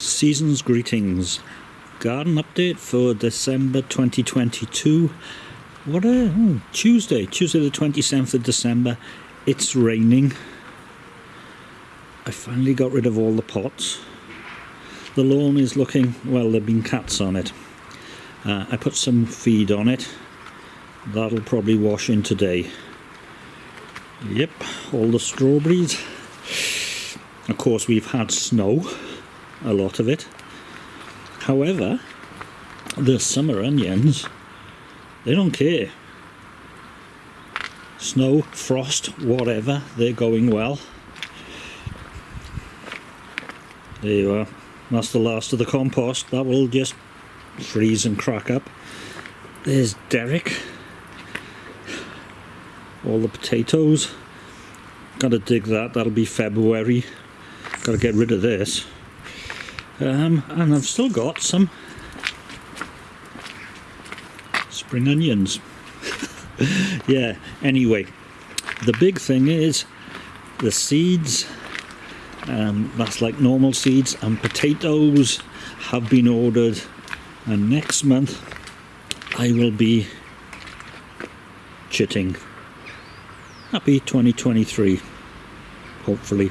Season's greetings. Garden update for December 2022. What a oh, Tuesday, Tuesday the 27th of December. It's raining. I finally got rid of all the pots. The lawn is looking well, there've been cats on it. Uh, I put some feed on it. That'll probably wash in today. Yep, all the strawberries. Of course, we've had snow a lot of it. However, the summer onions, they don't care. Snow, frost, whatever, they're going well. There you are. That's the last of the compost. That will just freeze and crack up. There's Derek. All the potatoes. Gotta dig that, that'll be February. Gotta get rid of this. Um, and I've still got some spring onions. yeah, anyway, the big thing is the seeds. Um, that's like normal seeds and potatoes have been ordered and next month I will be chitting. Happy 2023, hopefully.